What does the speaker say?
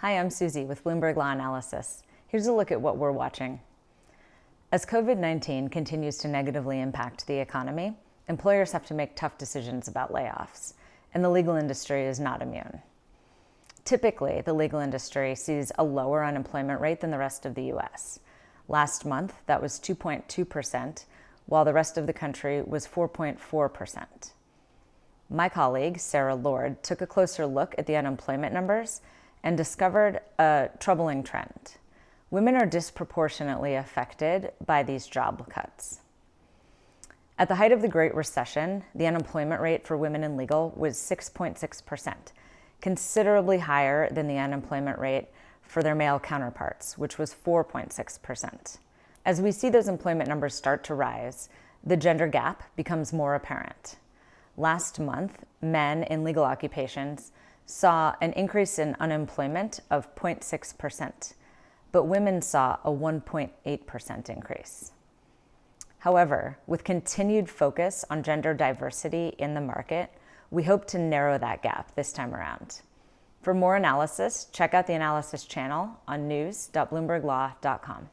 Hi, I'm Susie with Bloomberg Law Analysis. Here's a look at what we're watching. As COVID-19 continues to negatively impact the economy, employers have to make tough decisions about layoffs, and the legal industry is not immune. Typically, the legal industry sees a lower unemployment rate than the rest of the U.S. Last month, that was 2.2%, while the rest of the country was 4.4%. My colleague, Sarah Lord, took a closer look at the unemployment numbers and discovered a troubling trend. Women are disproportionately affected by these job cuts. At the height of the Great Recession, the unemployment rate for women in legal was 6.6%, considerably higher than the unemployment rate for their male counterparts, which was 4.6%. As we see those employment numbers start to rise, the gender gap becomes more apparent. Last month, men in legal occupations saw an increase in unemployment of 0.6%, but women saw a 1.8% increase. However, with continued focus on gender diversity in the market, we hope to narrow that gap this time around. For more analysis, check out the analysis channel on news.bloomberglaw.com.